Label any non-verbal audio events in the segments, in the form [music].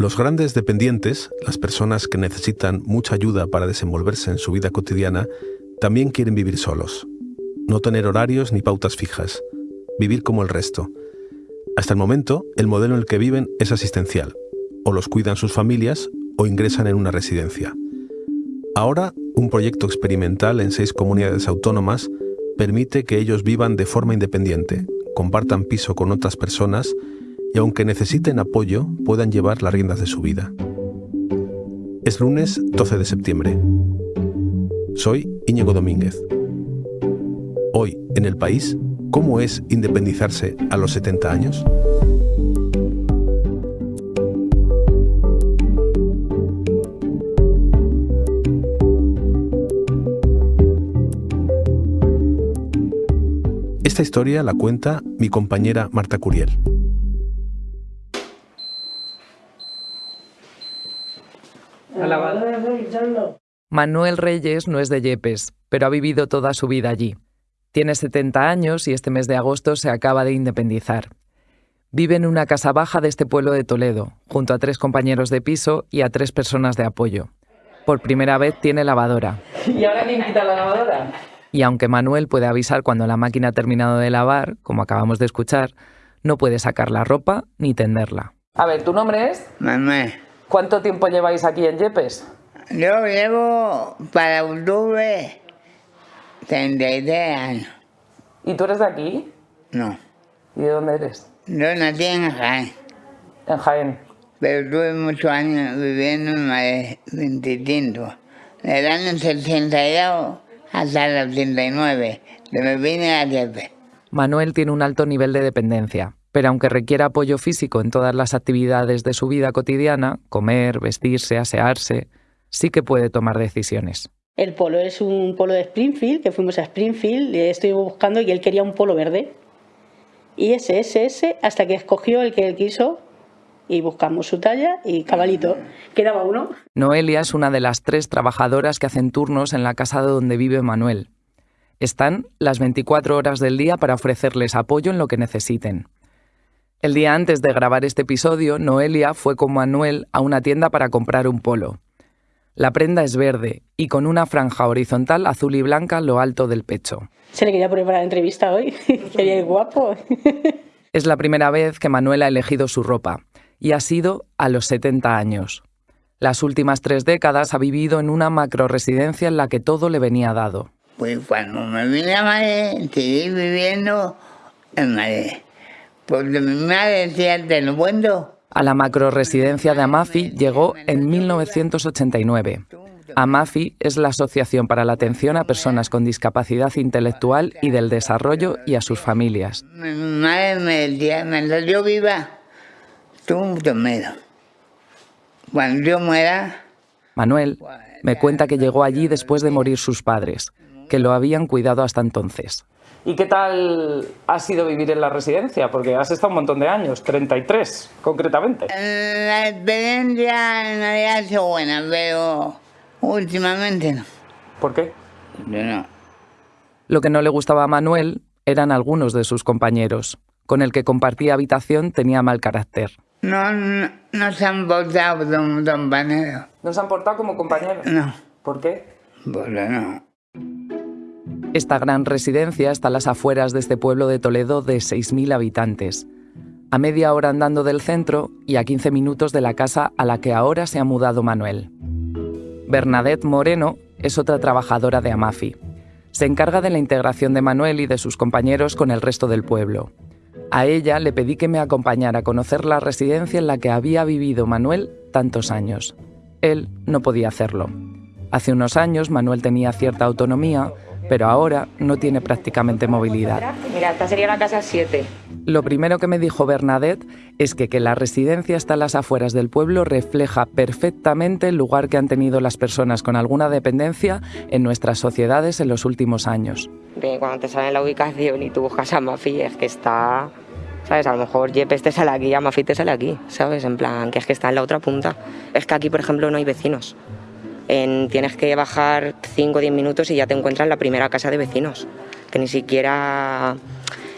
Los grandes dependientes, las personas que necesitan mucha ayuda para desenvolverse en su vida cotidiana, también quieren vivir solos. No tener horarios ni pautas fijas. Vivir como el resto. Hasta el momento, el modelo en el que viven es asistencial. O los cuidan sus familias o ingresan en una residencia. Ahora, un proyecto experimental en seis comunidades autónomas permite que ellos vivan de forma independiente, compartan piso con otras personas y aunque necesiten apoyo, puedan llevar las riendas de su vida. Es lunes 12 de septiembre. Soy Íñigo Domínguez. Hoy, en el país, ¿cómo es independizarse a los 70 años? Esta historia la cuenta mi compañera Marta Curiel. Manuel Reyes no es de Yepes, pero ha vivido toda su vida allí. Tiene 70 años y este mes de agosto se acaba de independizar. Vive en una casa baja de este pueblo de Toledo, junto a tres compañeros de piso y a tres personas de apoyo. Por primera vez tiene lavadora. ¿Y ahora quién quita la lavadora? Y aunque Manuel puede avisar cuando la máquina ha terminado de lavar, como acabamos de escuchar, no puede sacar la ropa ni tenderla. A ver, ¿tu nombre es? Manuel. ¿Cuánto tiempo lleváis aquí en Yepes? Yo llevo para octubre 33 años. ¿Y tú eres de aquí? No. ¿Y de dónde eres? Yo nací en Jaén, En Jaén. pero tuve muchos años viviendo en Madrid, 25. Del año 62 hasta el 89, que me vine a Yepe. Manuel tiene un alto nivel de dependencia, pero aunque requiere apoyo físico en todas las actividades de su vida cotidiana, comer, vestirse, asearse, sí que puede tomar decisiones. El polo es un polo de Springfield, que fuimos a Springfield, y estoy buscando y él quería un polo verde. Y ese, ese, ese, hasta que escogió el que él quiso y buscamos su talla y cabalito. Quedaba uno. Noelia es una de las tres trabajadoras que hacen turnos en la casa donde vive Manuel. Están las 24 horas del día para ofrecerles apoyo en lo que necesiten. El día antes de grabar este episodio, Noelia fue con Manuel a una tienda para comprar un polo. La prenda es verde y con una franja horizontal azul y blanca lo alto del pecho. Se le quería poner para la entrevista hoy. [laughs] quería ir guapo. [laughs] Es la primera vez que Manuel ha elegido su ropa y ha sido a los 70 años. Las últimas tres décadas ha vivido en una macroresidencia en la que todo le venía dado. Pues cuando me vine a Madrid, seguí viviendo en Madrid. Porque mi madre decía, te lo cuento. A la macroresidencia de Amafi llegó en 1989. Amafi es la Asociación para la Atención a Personas con Discapacidad Intelectual y del Desarrollo y a sus familias. Mi madre me viva, mucho miedo. Cuando yo muera, Manuel me cuenta que llegó allí después de morir sus padres, que lo habían cuidado hasta entonces. ¿Y qué tal ha sido vivir en la residencia? Porque has estado un montón de años, 33 concretamente. la experiencia en realidad ha sido buena, pero últimamente no. ¿Por qué? Yo no. Lo que no le gustaba a Manuel eran algunos de sus compañeros. Con el que compartía habitación tenía mal carácter. No, no, no se han portado como compañeros. ¿No se han portado como compañeros? No, ¿Por qué? porque no. Esta gran residencia está a las afueras de este pueblo de Toledo de 6.000 habitantes, a media hora andando del centro y a 15 minutos de la casa a la que ahora se ha mudado Manuel. Bernadette Moreno es otra trabajadora de Amafi. Se encarga de la integración de Manuel y de sus compañeros con el resto del pueblo. A ella le pedí que me acompañara a conocer la residencia en la que había vivido Manuel tantos años. Él no podía hacerlo. Hace unos años Manuel tenía cierta autonomía, pero ahora no tiene prácticamente movilidad. Mira, esta sería la casa 7. Lo primero que me dijo Bernadette es que que la residencia está a las afueras del pueblo refleja perfectamente el lugar que han tenido las personas con alguna dependencia en nuestras sociedades en los últimos años. De cuando te sale la ubicación y tú buscas a Mafi, es que está... ¿Sabes? A lo mejor Yepes te sale aquí, Amafi te sale aquí, ¿sabes? En plan, que es que está en la otra punta. Es que aquí, por ejemplo, no hay vecinos. En- tienes que bajar 5 o 10 minutos y ya te encuentras la primera casa de vecinos. Que ni siquiera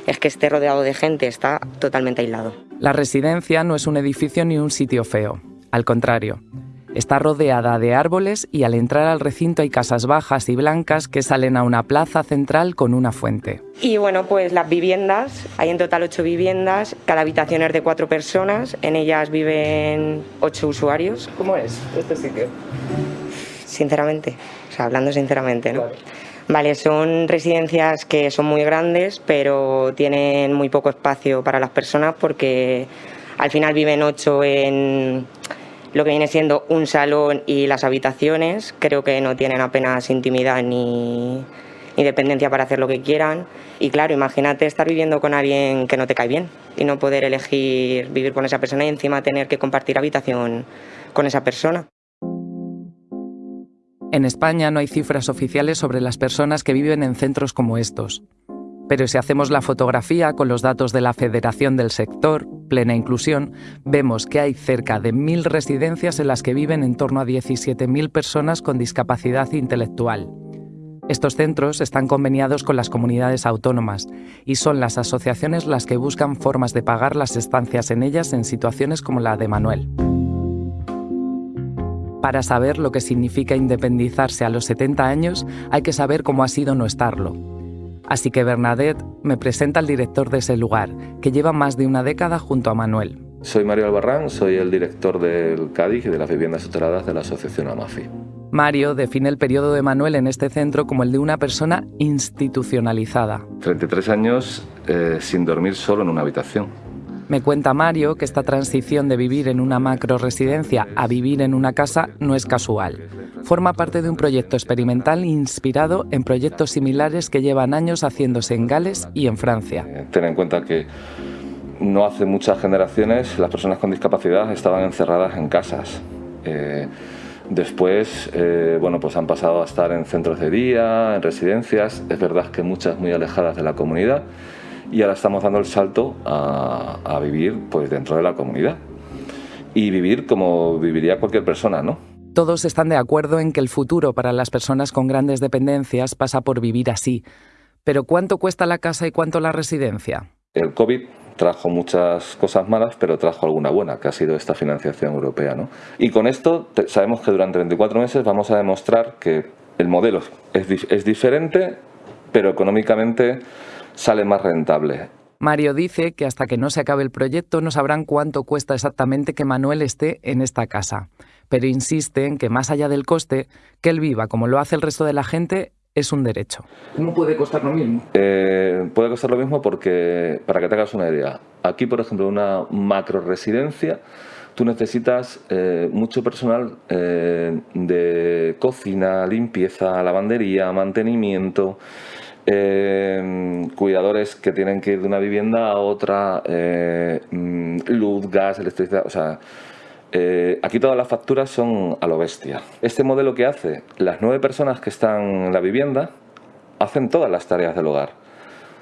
es que esté rodeado de gente, está totalmente aislado. La residencia no es un edificio ni un sitio feo. Al contrario, Está rodeada de árboles y al entrar al recinto hay casas bajas y blancas que salen a una plaza central con una fuente. Y bueno, pues las viviendas, hay en total ocho viviendas, cada habitación es de cuatro personas, en ellas viven ocho usuarios. ¿Cómo es este sitio? Sinceramente, o sea, hablando sinceramente, ¿no? Vale, son residencias que son muy grandes, pero tienen muy poco espacio para las personas porque al final viven ocho en lo que viene siendo un salón y las habitaciones. Creo que no tienen apenas intimidad ni independencia para hacer lo que quieran. Y claro, imagínate estar viviendo con alguien que no te cae bien y no poder elegir vivir con esa persona y encima tener que compartir habitación con esa persona. En España no hay cifras oficiales sobre las personas que viven en centros como estos. Pero si hacemos la fotografía con los datos de la Federación del Sector, Plena Inclusión, vemos que hay cerca de mil residencias en las que viven en torno a 17.000 personas con discapacidad intelectual. Estos centros están conveniados con las comunidades autónomas y son las asociaciones las que buscan formas de pagar las estancias en ellas en situaciones como la de Manuel. Para saber lo que significa independizarse a los 70 años, hay que saber cómo ha sido no estarlo. Así que Bernadette me presenta al director de ese lugar, que lleva más de una década junto a Manuel. Soy Mario Albarrán, soy el director del Cádiz y de las viviendas tuteladas de la Asociación AMAFI. Mario define el periodo de Manuel en este centro como el de una persona institucionalizada. 33 años eh, sin dormir solo en una habitación. Me cuenta Mario que esta transición de vivir en una macro residencia a vivir en una casa no es casual forma parte de un proyecto experimental inspirado en proyectos similares que llevan años haciéndose en Gales y en Francia. Eh, ten en cuenta que no hace muchas generaciones las personas con discapacidad estaban encerradas en casas. Eh, después, eh, bueno, pues han pasado a estar en centros de día, en residencias, es verdad que muchas muy alejadas de la comunidad, y ahora estamos dando el salto a, a vivir pues dentro de la comunidad y vivir como viviría cualquier persona, ¿no? Todos están de acuerdo en que el futuro para las personas con grandes dependencias pasa por vivir así. Pero ¿cuánto cuesta la casa y cuánto la residencia? El COVID trajo muchas cosas malas, pero trajo alguna buena, que ha sido esta financiación europea. ¿no? Y con esto sabemos que durante 24 meses vamos a demostrar que el modelo es, es diferente, pero económicamente sale más rentable. Mario dice que hasta que no se acabe el proyecto no sabrán cuánto cuesta exactamente que Manuel esté en esta casa pero insiste en que más allá del coste, que él viva como lo hace el resto de la gente es un derecho. ¿Cómo puede costar lo mismo? Eh, puede costar lo mismo porque, para que te hagas una idea, aquí, por ejemplo, una macro residencia, tú necesitas eh, mucho personal eh, de cocina, limpieza, lavandería, mantenimiento, cuidadores que tienen que ir de una vivienda a otra, mm, luz, gas, electricidad, o sea eh, aquí todas las facturas son a lo bestia. Este modelo que hace, las nueve personas que están en la vivienda hacen todas las tareas del hogar.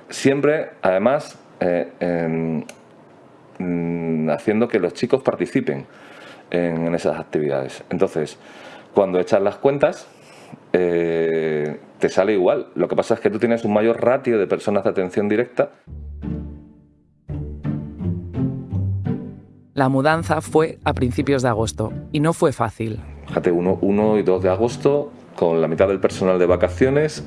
Siempre, además, eh, mm, haciendo que los chicos participen en, esas actividades. Entonces, cuando echas las cuentas, eh, te sale igual. Lo que pasa es que tú tienes un mayor ratio de personas de atención directa La mudanza fue a principios de agosto y no fue fácil. Fíjate, 1 y 2 de agosto, con la mitad del personal de vacaciones,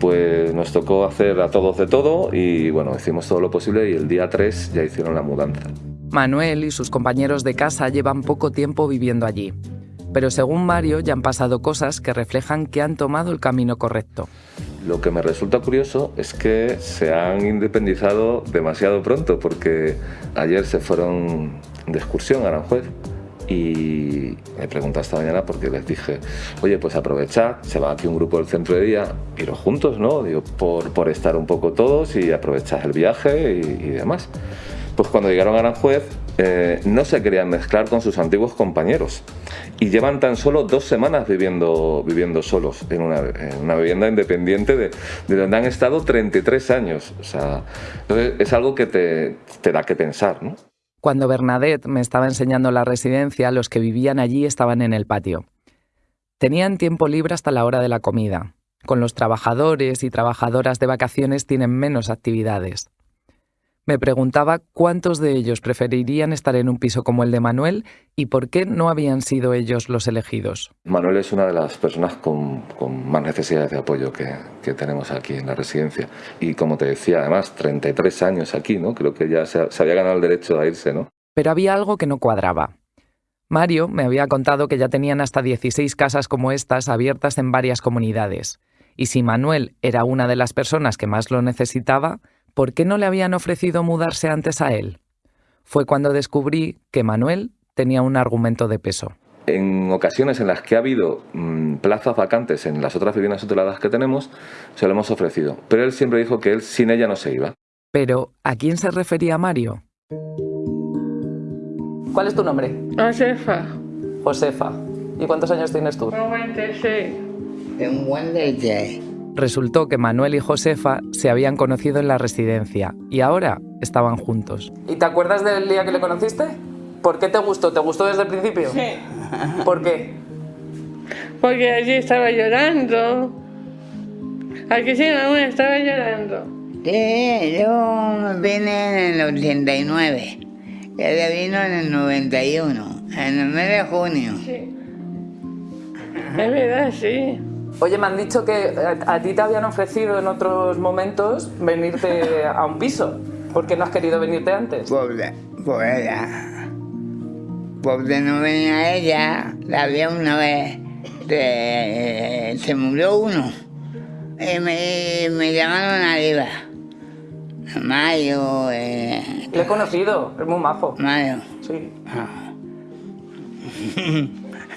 pues nos tocó hacer a todos de todo y bueno, hicimos todo lo posible y el día 3 ya hicieron la mudanza. Manuel y sus compañeros de casa llevan poco tiempo viviendo allí. Pero según Mario ya han pasado cosas que reflejan que han tomado el camino correcto. Lo que me resulta curioso es que se han independizado demasiado pronto porque ayer se fueron de excursión a Aranjuez y me pregunté esta mañana porque les dije, oye, pues aprovechad, se va aquí un grupo del centro de día, iros juntos, ¿no? Digo, por, por estar un poco todos y aprovechad el viaje y, demás. Pues cuando llegaron a Aranjuez eh, no se querían mezclar con sus antiguos compañeros y llevan tan solo dos semanas viviendo, viviendo solos en una, en una vivienda independiente de, de, donde han estado 33 años. O sea, es algo que te, te da que pensar, ¿no? Cuando Bernadette me estaba enseñando la residencia, los que vivían allí estaban en el patio. Tenían tiempo libre hasta la hora de la comida. Con los trabajadores y trabajadoras de vacaciones tienen menos actividades. Me preguntaba cuántos de ellos preferirían estar en un piso como el de Manuel y por qué no habían sido ellos los elegidos. Manuel es una de las personas con, más necesidades de apoyo que, que, tenemos aquí en la residencia. Y como te decía, además, 33 años aquí, ¿no? Creo que ya se, se había ganado el derecho a irse, ¿no? Pero había algo que no cuadraba. Mario me había contado que ya tenían hasta 16 casas como estas abiertas en varias comunidades. Y si Manuel era una de las personas que más lo necesitaba, ¿por qué no le habían ofrecido mudarse antes a él? Fue cuando descubrí que Manuel tenía un argumento de peso. En ocasiones en las que ha habido mm, plazas vacantes en las otras viviendas tuteladas que tenemos, se lo hemos ofrecido. Pero él siempre dijo que él sin ella no se iba. Pero, ¿a quién se refería Mario? ¿Cuál es tu nombre? Josefa. Josefa. ¿Y cuántos años tienes tú? 96. En buen leche. Resultó que Manuel y Josefa se habían conocido en la residencia y ahora estaban juntos. ¿Y te acuerdas del día que le conociste? ¿Por qué te gustó? ¿Te gustó desde el principio? Sí. ¿Por qué? Porque allí estaba llorando. Aquí sí, aún estaba llorando. Sí, yo vine en el 89. Ella vino en el 91, en el mes de junio. Sí. Es verdad, sí. Oye, me han dicho que a, a ti te habían ofrecido en otros momentos venirte [laughs] a un piso. ¿Por qué no has querido venirte antes? Pobre, por ella. Porque no venía ella, la había una vez, de- se murió uno. Y me, me llamaron arriba. Mayo, eh, Le he conocido, es muy majo. Mayo. Sí.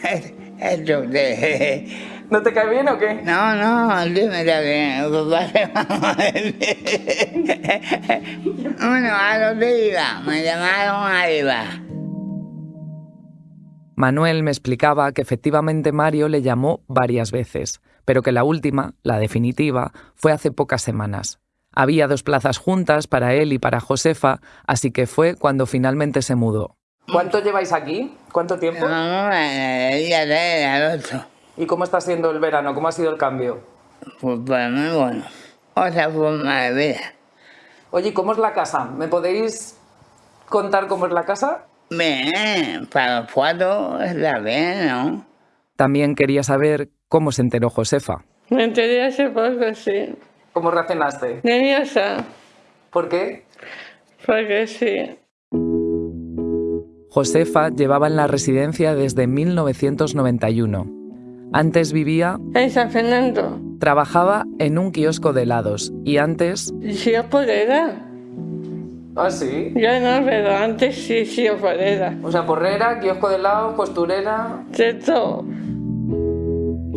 [laughs] Esto de... ¿No te cae bien o qué? No, no, dime bien, papá se va Bueno, a dónde iba, me llamaron arriba. Manuel me explicaba que efectivamente Mario le llamó varias veces, pero que la última, la definitiva, fue hace pocas semanas. Había dos plazas juntas para él y para Josefa, así que fue cuando finalmente se mudó. ¿Cuánto lleváis aquí? ¿Cuánto tiempo? No, el día 3 al 8. ¿Y cómo está siendo el verano? ¿Cómo ha sido el cambio? Pues para mí, bueno, otra forma de vida. Oye, ¿y ¿cómo es la casa? ¿Me podéis contar cómo es la casa? Bien, para los cuatro está bien, ¿no? También quería saber cómo se enteró Josefa. Me enteré hace poco, sí. ¿Cómo reaccionaste? Nerviosa, ¿Por qué? porque sí. Josefa llevaba en la residencia desde 1991. Antes vivía, En San Fernando. trabajaba en un kiosco de helados y antes Sí, yo podera. Ah, sí. Ya no, pero antes sí, sí, yo podera. O sea, porrera, kiosco de helado, costurera... Todo.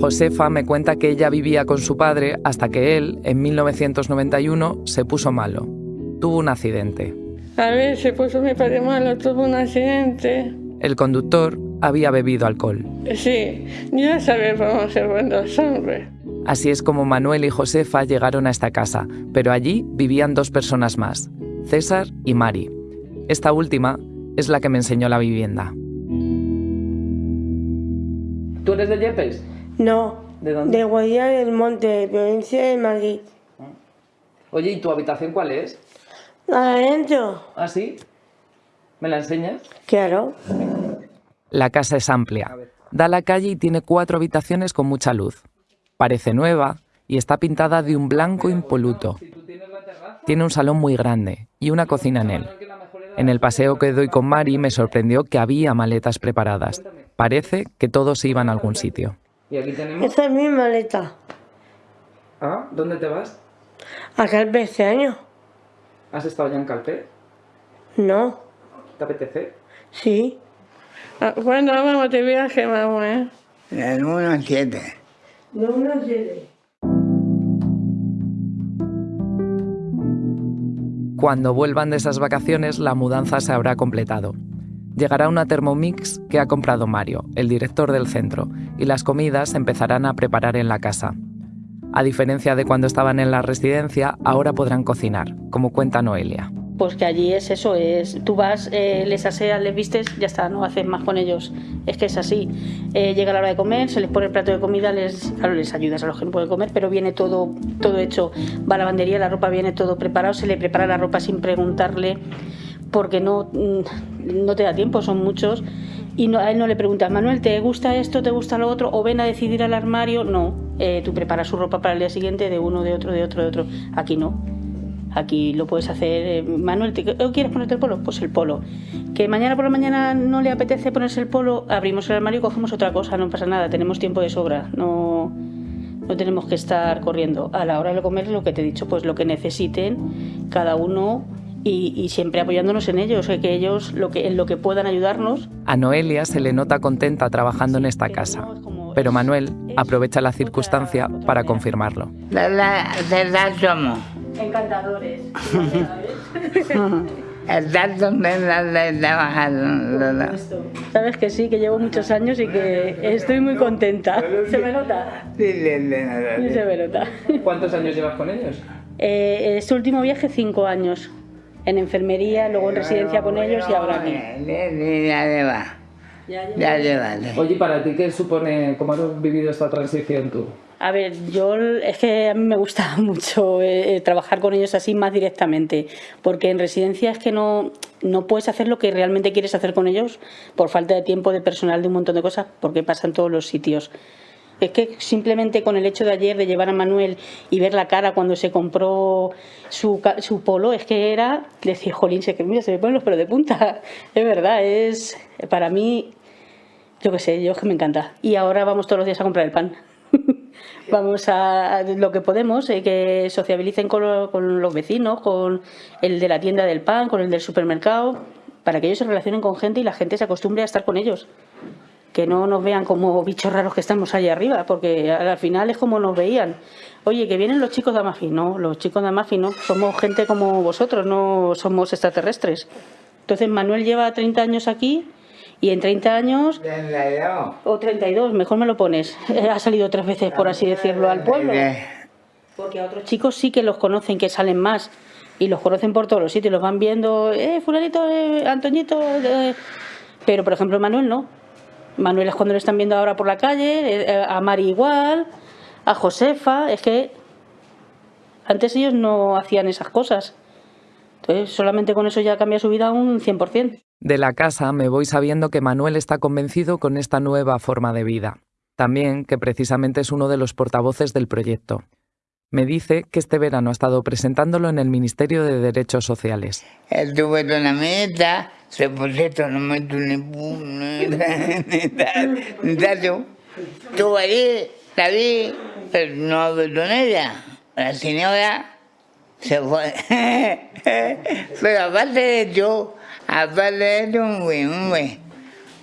Josefa me cuenta que ella vivía con su padre hasta que él, en 1991, se puso malo. Tuvo un accidente. A ver, se puso mi padre malo, tuvo un accidente. El conductor había bebido alcohol. Sí, ya sabes cómo ser buenos hombres. Así es como Manuel y Josefa llegaron a esta casa, pero allí vivían dos personas más, César y Mari. Esta última es la que me enseñó la vivienda. ¿Tú eres de Yepes? No, ¿De dónde? de Guadilla del Monte, provincia de Madrid. Oye, ¿y tu habitación cuál es? ¿Adentro? ¿Ah, sí? ¿Me la enseñas? Claro. La casa es amplia. Da a la calle y tiene cuatro habitaciones con mucha luz. Parece nueva y está pintada de un blanco impoluto. Tiene un salón muy grande y una cocina en él. En el paseo que doy con Mari me sorprendió que había maletas preparadas. Parece que todos iban a algún sitio. Y aquí tenemos... Esta es mi maleta. Ah, ¿dónde te vas? Acá el este año. ¿Has estado ya en Calpe? No. ¿Te apetece? Sí. Ah, ¿Cuándo vamos de viaje, mamá? eh? El 1 7. No, no sé. Cuando vuelvan de esas vacaciones, la mudanza se habrá completado. Llegará una Thermomix que ha comprado Mario, el director del centro, y las comidas se empezarán a preparar en la casa. A diferencia de cuando estaban en la residencia, ahora podrán cocinar, como cuenta Noelia. Pues que allí es eso, es tú vas, eh, les aseas, les vistes, ya está, no haces más con ellos. Es que es así. Eh, llega la hora de comer, se les pone el plato de comida, les, claro, les ayudas a los que no pueden comer, pero viene todo, todo hecho. Va a la lavandería, la ropa viene todo preparado, se le prepara la ropa sin preguntarle, porque no, mm, no te da tiempo, son muchos. Y no, a él no le preguntas, Manuel, ¿te gusta esto, te gusta lo otro? O ven a decidir al armario. No, eh, tú preparas su ropa para el día siguiente de uno, de otro, de otro, de otro. Aquí no. Aquí lo puedes hacer, eh, Manuel, ¿te- ¿quieres ponerte el polo? Pues el polo. Que mañana por la mañana no le apetece ponerse el polo, abrimos el armario y cogemos otra cosa, no pasa nada, tenemos tiempo de sobra, no, no tenemos que estar corriendo. A la hora de comer, lo que te he dicho, pues lo que necesiten cada uno y, y siempre apoyándonos en ellos, eh, que ellos lo que, en lo que puedan ayudarnos. A Noelia se le nota contenta trabajando en esta casa, pero Manuel aprovecha la circunstancia para confirmarlo. De verdad, de verdad somos. Encantadores. [laughs] De trabajar. Sabes que sí, que llevo muchos años y que estoy muy contenta. ¿Se me nota? Sí, se me nota. ¿Cuántos años llevas con ellos? Eh, este último viaje, cinco años. En enfermería, luego en residencia con ellos y ahora aquí. Ya lleva. Ya lleva. Oye, ¿para ti qué supone, cómo has vivido esta transición tú? A ver, yo es que a mí me gusta [laughs] mucho eh, eh, trabajar con ellos así más directamente, porque en residencia es que no, no puedes hacer lo que realmente quieres hacer con ellos por falta de tiempo, de personal, de un montón de cosas, porque pasa en todos los sitios. Es que simplemente con el hecho de ayer de llevar a Manuel y ver la cara cuando se compró su, su polo, es que era decir, jolín, se, mira, se me ponen los pelos de punta. [laughs] Es verdad, es para mí, yo qué sé, yo es que me encanta. Y ahora vamos todos los días a comprar el pan. Vamos a lo que podemos, eh, que sociabilicen con, lo- con los vecinos, con el de la tienda del pan, con el del supermercado, para que ellos se relacionen con gente y la gente se acostumbre a estar con ellos. Que no nos vean como bichos raros que estamos allá arriba, porque al final es como nos veían. Oye, que vienen los chicos de Amafi. No, los chicos de Amafi no. Somos gente como vosotros, no somos extraterrestres. Entonces Manuel lleva 30 años aquí y en 30 años Treinta y dos. o 32, mejor me lo pones. Eh, [laughs] Ha salido tres veces, por así decirlo, al pueblo. Porque a otros chicos sí que los conocen, que salen más. Y los conocen por todos los sitios, los van viendo, eh, fulanito, eh, Antoñito. eh. Pero, por ejemplo, Manuel no. Manuel es cuando lo están viendo ahora por la calle, eh, a Mari igual, a Josefa. Es que antes ellos no hacían esas cosas. Entonces, solamente con eso ya cambia su vida un 100%. De la casa me voy sabiendo que Manuel está convencido con esta nueva forma de vida. También que precisamente es uno de los portavoces del proyecto. Me dice que este verano ha estado presentándolo en el Ministerio de Derechos Sociales. Estuve con la meta, se puso esto, no me tu ni tanto. [laughs] Estuve allí, la vi, pero no hablé con ella. La señora se fue. [laughs] Pero aparte de eso, aparte de eso, muy, muy.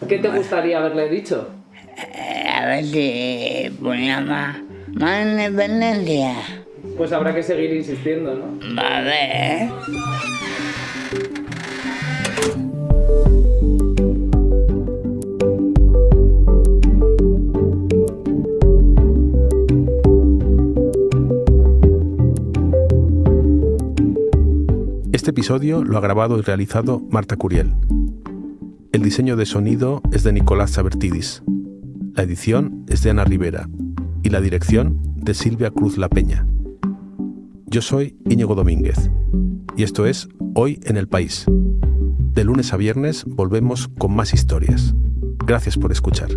¿Qué te gustaría haberle dicho? Eh, A ver si ponía más, más independencia. Pues habrá que seguir insistiendo, ¿no? A episodio lo ha grabado y realizado Marta Curiel. El diseño de sonido es de Nicolás Sabertidis. La edición es de Ana Rivera y la dirección de Silvia Cruz La Peña. Yo soy Íñigo Domínguez y esto es Hoy en el País. De lunes a viernes volvemos con más historias. Gracias por escuchar.